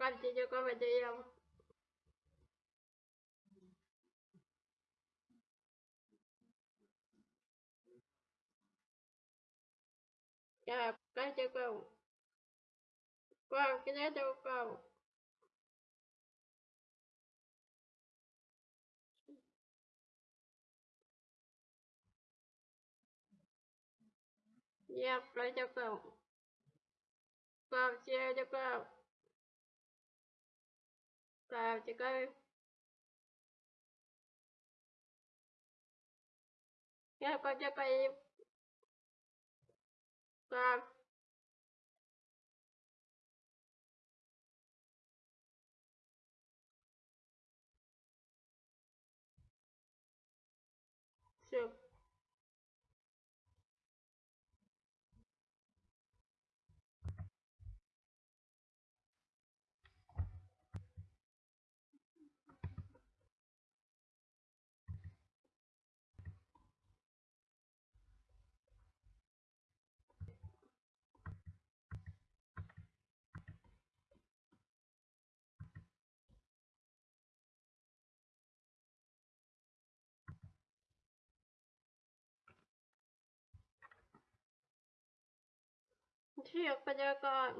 Con chị cho con phải chị không? Dạ, con cho con. Con, cái đó cho con. Dạ, lấy cho con. Con, chia cho con. Chào chị coi. Dạ, con cho con เทียบพยากรณ์